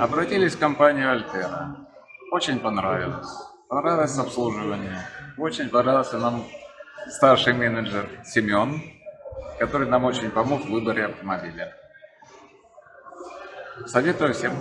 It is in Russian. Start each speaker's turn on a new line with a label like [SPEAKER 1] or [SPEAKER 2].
[SPEAKER 1] Обратились в компанию Альтера. Очень понравилось. Понравилось обслуживание. Очень понравился нам старший менеджер Семен, который нам очень помог в выборе автомобиля. Советую всем.